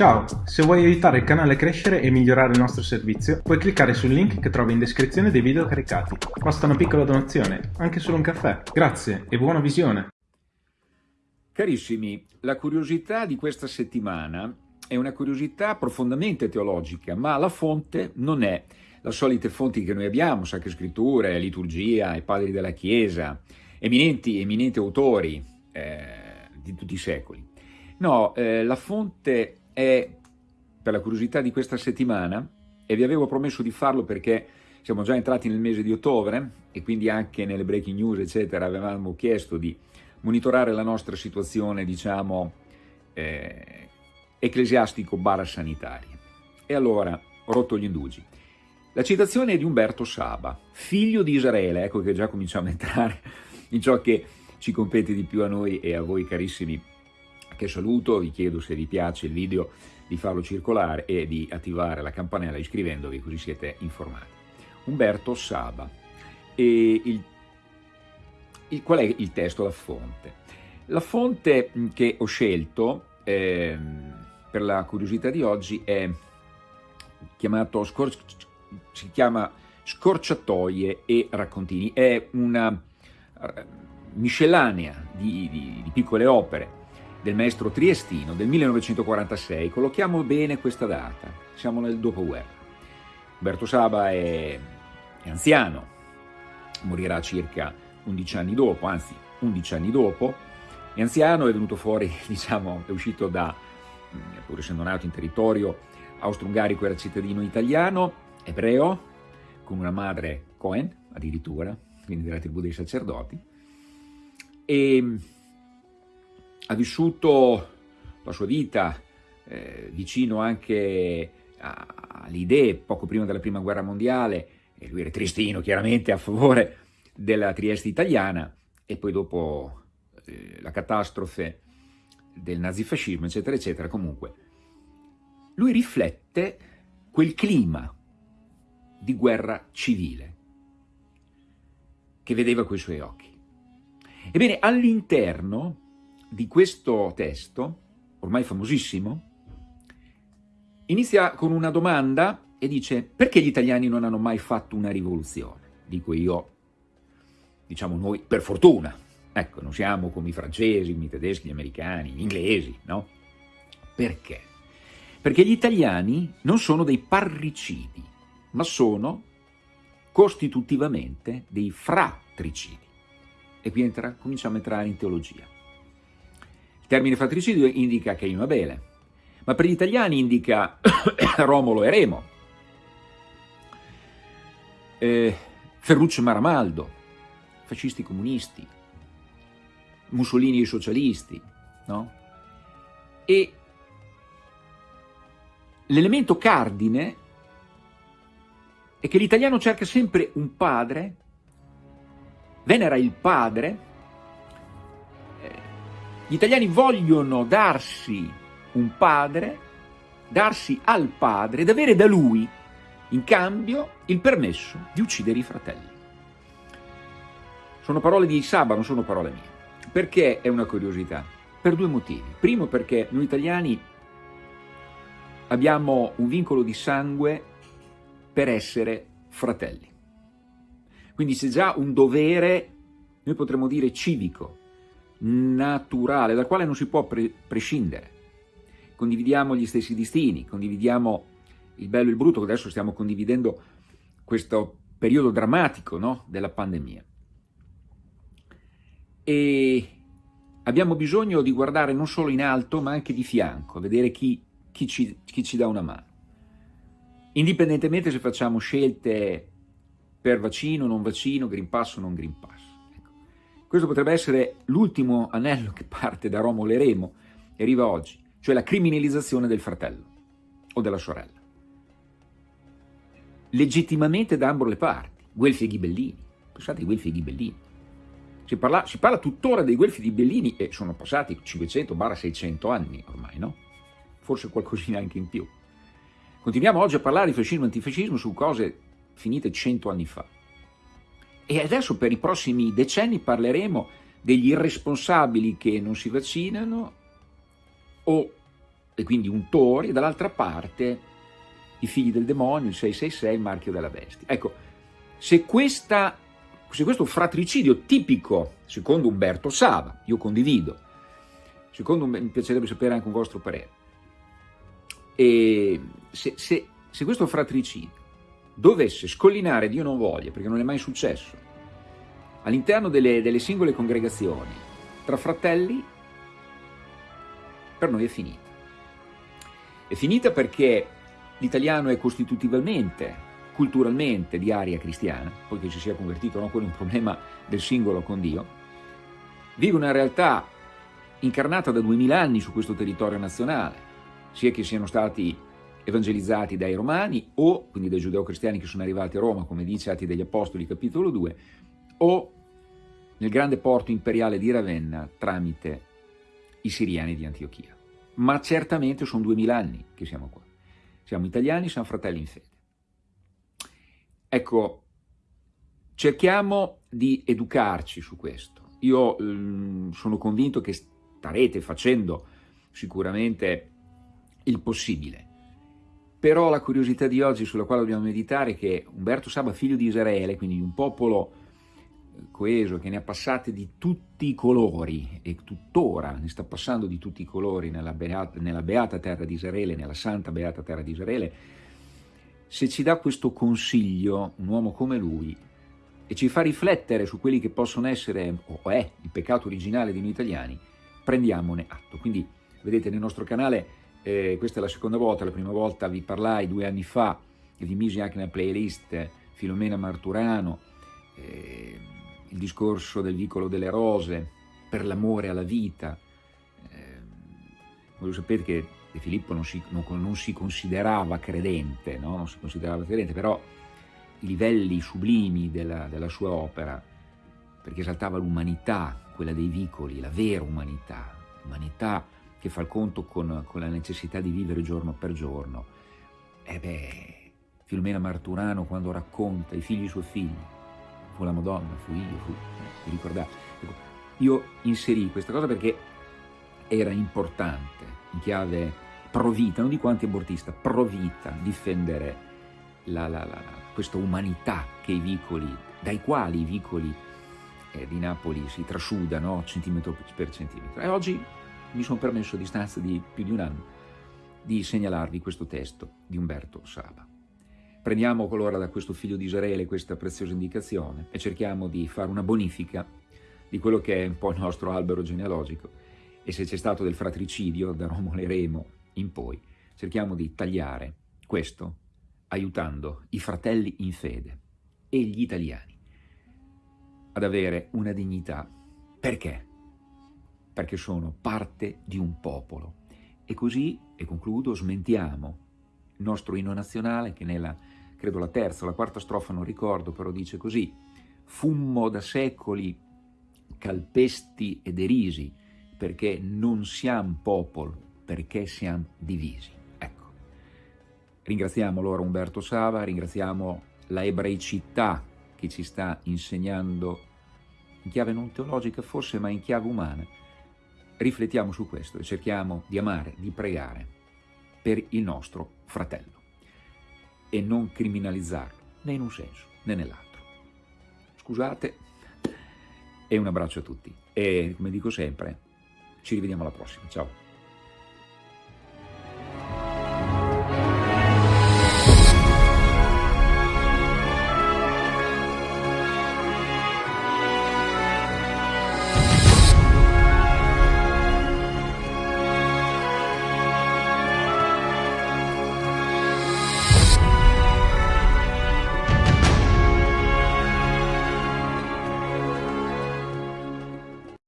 Ciao, se vuoi aiutare il canale a crescere e migliorare il nostro servizio, puoi cliccare sul link che trovi in descrizione dei video caricati. Basta una piccola donazione, anche solo un caffè. Grazie e buona visione! Carissimi, la curiosità di questa settimana è una curiosità profondamente teologica, ma la fonte non è la solita fonte che noi abbiamo, Sacre Scritture, Liturgia, i padri della Chiesa, eminenti, eminenti autori eh, di tutti i secoli. No, eh, la fonte è, per la curiosità di questa settimana, e vi avevo promesso di farlo perché siamo già entrati nel mese di ottobre e quindi anche nelle breaking news, eccetera, avevamo chiesto di monitorare la nostra situazione, diciamo, eh, ecclesiastico barra sanitaria. E allora rotto gli indugi. La citazione è di Umberto Saba, figlio di Israele, ecco che già cominciamo a entrare in ciò che ci compete di più a noi e a voi carissimi che saluto, vi chiedo se vi piace il video di farlo circolare e di attivare la campanella iscrivendovi così siete informati. Umberto Saba. E il, il, qual è il testo, la fonte? La fonte che ho scelto eh, per la curiosità di oggi è chiamato, si chiama Scorciatoie e raccontini, è una miscellanea di, di, di piccole opere del maestro triestino del 1946, collochiamo bene questa data, siamo nel dopoguerra. Umberto Saba è, è anziano, morirà circa 11 anni dopo, anzi 11 anni dopo, è anziano, è venuto fuori, diciamo, è uscito da, pur essendo nato in territorio austro-ungarico, era cittadino italiano, ebreo, con una madre Cohen, addirittura, quindi della tribù dei sacerdoti, e ha vissuto la sua vita eh, vicino anche alle idee poco prima della prima guerra mondiale, e lui era tristino chiaramente a favore della Trieste italiana, e poi dopo eh, la catastrofe del nazifascismo, eccetera, eccetera, comunque, lui riflette quel clima di guerra civile che vedeva coi suoi occhi. Ebbene, all'interno di questo testo, ormai famosissimo, inizia con una domanda e dice perché gli italiani non hanno mai fatto una rivoluzione? Dico io, diciamo noi, per fortuna. Ecco, non siamo come i francesi, i tedeschi, gli americani, gli inglesi, no? Perché? Perché gli italiani non sono dei parricidi, ma sono costitutivamente dei fratricidi. E qui entra, cominciamo a entrare in teologia termine fratricidio indica Caino e Abele, ma per gli italiani indica Romolo e Remo, eh, Ferruccio e Maramaldo, fascisti comunisti, Mussolini e socialisti, no? E l'elemento cardine è che l'italiano cerca sempre un padre, venera il padre, gli italiani vogliono darsi un padre, darsi al padre ed avere da lui, in cambio, il permesso di uccidere i fratelli. Sono parole di Saba, non sono parole mie. Perché è una curiosità? Per due motivi. Primo perché noi italiani abbiamo un vincolo di sangue per essere fratelli. Quindi c'è già un dovere, noi potremmo dire civico, naturale, dal quale non si può pre prescindere. Condividiamo gli stessi destini, condividiamo il bello e il brutto, adesso stiamo condividendo questo periodo drammatico no? della pandemia. E abbiamo bisogno di guardare non solo in alto, ma anche di fianco, vedere chi, chi, ci, chi ci dà una mano. Indipendentemente se facciamo scelte per vaccino, non vaccino, Green Pass o non Green Pass. Questo potrebbe essere l'ultimo anello che parte da Romolo e Remo e arriva oggi, cioè la criminalizzazione del fratello o della sorella. Legittimamente da ambo le parti, Guelfi e Ghibellini. Pensate ai Guelfi e Ghibellini. Si parla, si parla tuttora dei Guelfi e Ghibellini e sono passati 500-600 anni ormai, no? Forse qualcosina anche in più. Continuiamo oggi a parlare di fascismo e antifascismo su cose finite 100 anni fa. E adesso per i prossimi decenni parleremo degli irresponsabili che non si vaccinano o e quindi untori, e dall'altra parte i figli del demonio, il 666, il marchio della bestia. Ecco, se, questa, se questo fratricidio tipico, secondo Umberto Saba, io condivido, secondo me mi piacerebbe sapere anche un vostro parere, se, se, se questo fratricidio dovesse scollinare, Dio non voglia, perché non è mai successo, all'interno delle, delle singole congregazioni, tra fratelli, per noi è finita. È finita perché l'italiano è costitutivamente, culturalmente di aria cristiana, poiché ci sia convertito, no? quello è un problema del singolo con Dio, vive una realtà incarnata da duemila anni su questo territorio nazionale, sia che siano stati evangelizzati dai romani o quindi dai giudeo-cristiani che sono arrivati a Roma, come dice Atti degli Apostoli capitolo 2, o nel grande porto imperiale di Ravenna tramite i siriani di Antiochia. Ma certamente sono duemila anni che siamo qua. Siamo italiani, siamo fratelli in fede. Ecco, cerchiamo di educarci su questo. Io eh, sono convinto che starete facendo sicuramente il possibile. Però la curiosità di oggi sulla quale dobbiamo meditare è che Umberto Saba, figlio di Israele, quindi di un popolo eh, coeso che ne ha passate di tutti i colori e tuttora ne sta passando di tutti i colori nella beata, nella beata terra di Israele, nella santa beata terra di Israele, se ci dà questo consiglio, un uomo come lui, e ci fa riflettere su quelli che possono essere, o è, il peccato originale di noi italiani, prendiamone atto. Quindi, vedete, nel nostro canale eh, questa è la seconda volta, la prima volta vi parlai due anni fa e vi misi anche nella playlist Filomena Marturano, eh, il discorso del vicolo delle rose, per l'amore alla vita. Eh, voi sapete che De Filippo non si, non, non si considerava credente, no? non si considerava credente, però i livelli sublimi della, della sua opera, perché esaltava l'umanità, quella dei vicoli, la vera umanità, l'umanità che fa il conto con, con la necessità di vivere giorno per giorno. E beh, Filomena Marturano quando racconta i figli suoi figli, fu la Madonna, fu io, fu, vi ricordate? Ecco, io inserì questa cosa perché era importante, in chiave pro vita, non dico anti-abortista, pro vita, difendere la, la, la, questa umanità vicoli, dai quali i vicoli eh, di Napoli si trasudano centimetro per centimetro. E oggi mi sono permesso a distanza di più di un anno di segnalarvi questo testo di Umberto Saba. Prendiamo allora da questo figlio di Israele questa preziosa indicazione e cerchiamo di fare una bonifica di quello che è un po' il nostro albero genealogico e se c'è stato del fratricidio da Romolo e Remo in poi, cerchiamo di tagliare questo aiutando i fratelli in fede e gli italiani ad avere una dignità. Perché? Perché sono parte di un popolo. E così, e concludo, smentiamo il nostro inno nazionale che nella, credo la terza o la quarta strofa, non ricordo, però dice così, fummo da secoli calpesti e derisi, perché non siamo popolo, perché siamo divisi. Ecco. Ringraziamo allora Umberto Sava, ringraziamo la ebraicità che ci sta insegnando in chiave non teologica forse, ma in chiave umana, riflettiamo su questo e cerchiamo di amare, di pregare per il nostro fratello e non criminalizzarlo né in un senso né nell'altro. Scusate e un abbraccio a tutti e come dico sempre ci rivediamo alla prossima, ciao!